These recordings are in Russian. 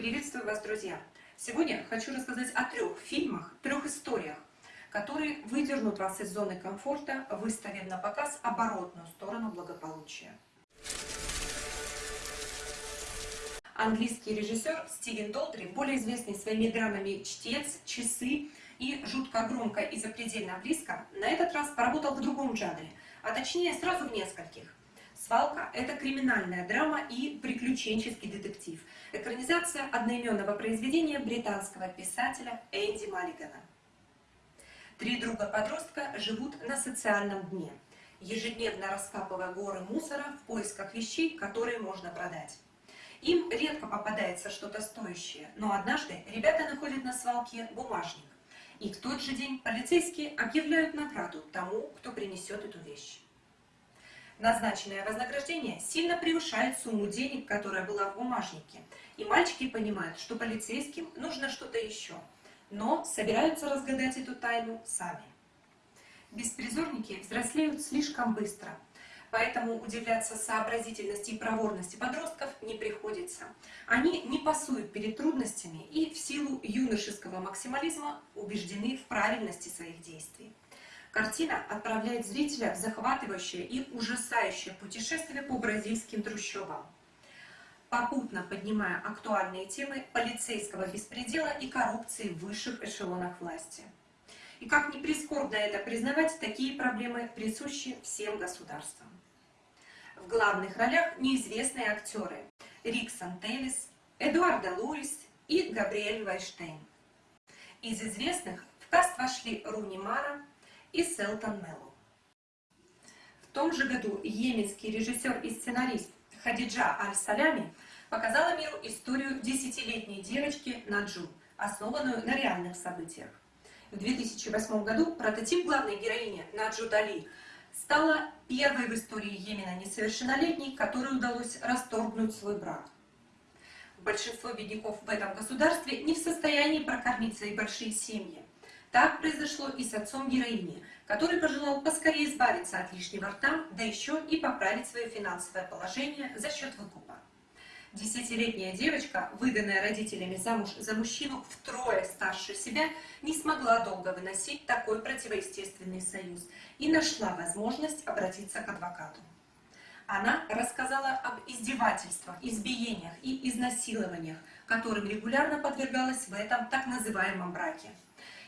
Приветствую вас, друзья! Сегодня хочу рассказать о трех фильмах, трех историях, которые выдернут вас из зоны комфорта, выставив на показ оборотную сторону благополучия. Английский режиссер Стивен Долтри, более известный своими драмами «Чтец», «Часы» и «Жутко громко и запредельно близко», на этот раз поработал в другом жанре, а точнее сразу в нескольких. «Свалка» — это криминальная драма и приключенческий детектив. Экранизация одноименного произведения британского писателя Энди Маллигана. Три друга-подростка живут на социальном дне, ежедневно раскапывая горы мусора в поисках вещей, которые можно продать. Им редко попадается что-то стоящее, но однажды ребята находят на свалке бумажник. И в тот же день полицейские объявляют награду тому, кто принесет эту вещь. Назначенное вознаграждение сильно превышает сумму денег, которая была в бумажнике. И мальчики понимают, что полицейским нужно что-то еще. Но собираются разгадать эту тайну сами. Беспризорники взрослеют слишком быстро – поэтому удивляться сообразительности и проворности подростков не приходится. Они не пасуют перед трудностями и в силу юношеского максимализма убеждены в правильности своих действий. Картина отправляет зрителя в захватывающее и ужасающее путешествие по бразильским трущобам, попутно поднимая актуальные темы полицейского беспредела и коррупции в высших эшелонах власти. И как ни прискорбно это признавать, такие проблемы присущи всем государствам. В главных ролях неизвестные актеры Риксон Теллис, Эдуарда Луис и Габриэль Вайштейн. Из известных в каст вошли Руни Мара и Селтон Меллоу. В том же году йеменский режиссер и сценарист Хадиджа Аль-Салями показала миру историю десятилетней девочки Наджу, основанную на реальных событиях. В 2008 году прототип главной героини Наджу Дали стала первой в истории Йемена несовершеннолетней, которой удалось расторгнуть свой брак. Большинство бедняков в этом государстве не в состоянии прокормить свои большие семьи. Так произошло и с отцом героини, который пожелал поскорее избавиться от лишнего рта, да еще и поправить свое финансовое положение за счет выкупа. Десятилетняя девочка, выданная родителями замуж за мужчину втрое старше себя, не смогла долго выносить такой противоестественный союз и нашла возможность обратиться к адвокату. Она рассказала об издевательствах, избиениях и изнасилованиях, которым регулярно подвергалась в этом так называемом браке.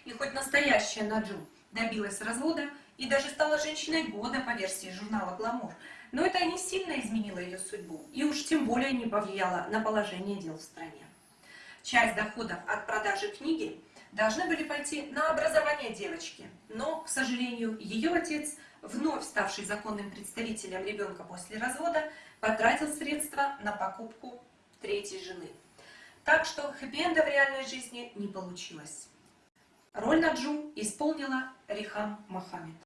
И хоть настоящая Наджу добилась развода и даже стала женщиной года по версии журнала «Гламур», но это не сильно изменило ее судьбу и уж тем более не повлияло на положение дел в стране. Часть доходов от продажи книги должны были пойти на образование девочки, но, к сожалению, ее отец, вновь ставший законным представителем ребенка после развода, потратил средства на покупку третьей жены. Так что хэппи-энда в реальной жизни не получилось. Роль Наджу исполнила Рихам Мохаммед.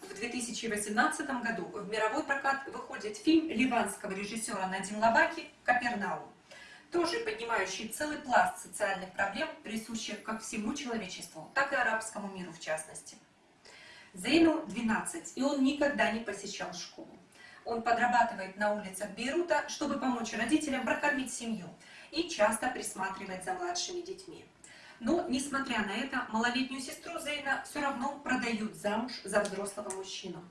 В 2018 году в мировой прокат выходит фильм ливанского режиссера Надим Лабаки «Капернаум», тоже поднимающий целый пласт социальных проблем, присущих как всему человечеству, так и арабскому миру в частности. Зейну 12, и он никогда не посещал школу. Он подрабатывает на улицах Бейрута, чтобы помочь родителям прокормить семью и часто присматривать за младшими детьми. Но, несмотря на это, малолетнюю сестру Зейна все равно продают замуж за взрослого мужчину.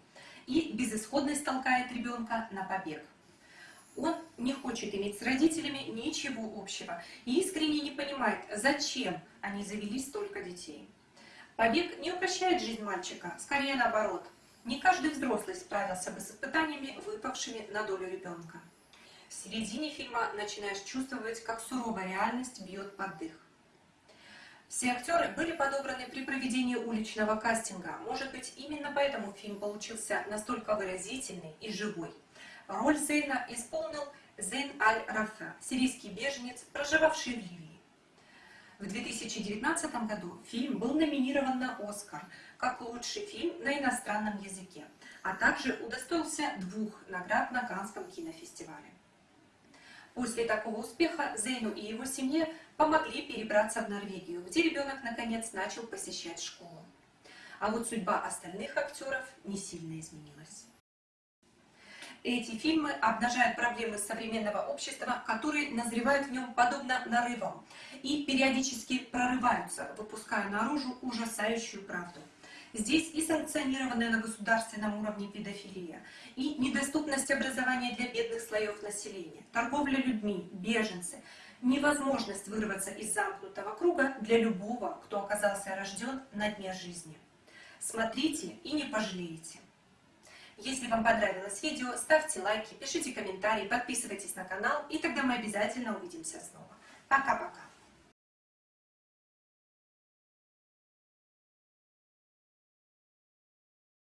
И безысходность толкает ребенка на побег. Он не хочет иметь с родителями ничего общего и искренне не понимает, зачем они завели столько детей. Побег не упрощает жизнь мальчика, скорее наоборот. Не каждый взрослый справился бы с испытаниями, выпавшими на долю ребенка. В середине фильма начинаешь чувствовать, как суровая реальность бьет под дых. Все актеры были подобраны при проведении уличного кастинга. Может быть, именно поэтому фильм получился настолько выразительный и живой. Роль Зейна исполнил Зейн Аль-Рафа, сирийский беженец, проживавший в Ливии. В 2019 году фильм был номинирован на «Оскар» как лучший фильм на иностранном языке, а также удостоился двух наград на Канском кинофестивале. После такого успеха Зейну и его семье помогли перебраться в Норвегию, где ребенок наконец начал посещать школу. А вот судьба остальных актеров не сильно изменилась. Эти фильмы обнажают проблемы современного общества, которые назревают в нем подобно нарывам и периодически прорываются, выпуская наружу ужасающую правду. Здесь и санкционированная на государственном уровне педофилия, и недоступность образования для бедных слоев населения, торговля людьми, беженцы, невозможность вырваться из замкнутого круга для любого, кто оказался рожден на дне жизни. Смотрите и не пожалеете. Если вам понравилось видео, ставьте лайки, пишите комментарии, подписывайтесь на канал, и тогда мы обязательно увидимся снова. Пока-пока!